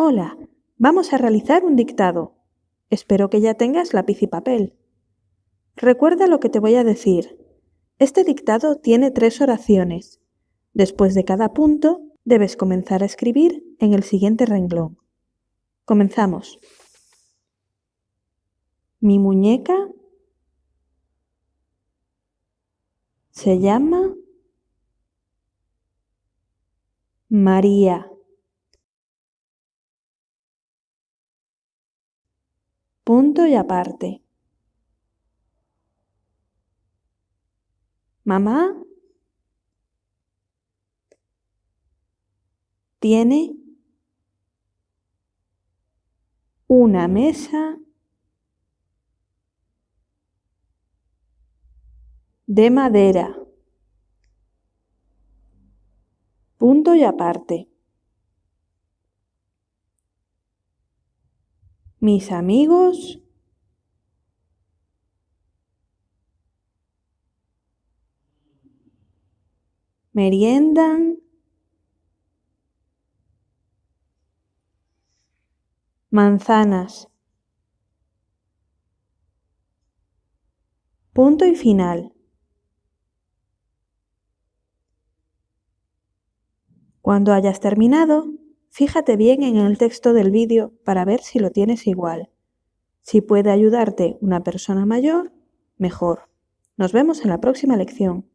Hola, vamos a realizar un dictado. Espero que ya tengas lápiz y papel. Recuerda lo que te voy a decir. Este dictado tiene tres oraciones. Después de cada punto, debes comenzar a escribir en el siguiente renglón. Comenzamos. Mi muñeca se llama María. Punto y aparte. Mamá tiene una mesa de madera. Punto y aparte. Mis amigos meriendan manzanas. Punto y final. Cuando hayas terminado, fíjate bien en el texto del vídeo para ver si lo tienes igual. Si puede ayudarte una persona mayor, mejor. Nos vemos en la próxima lección.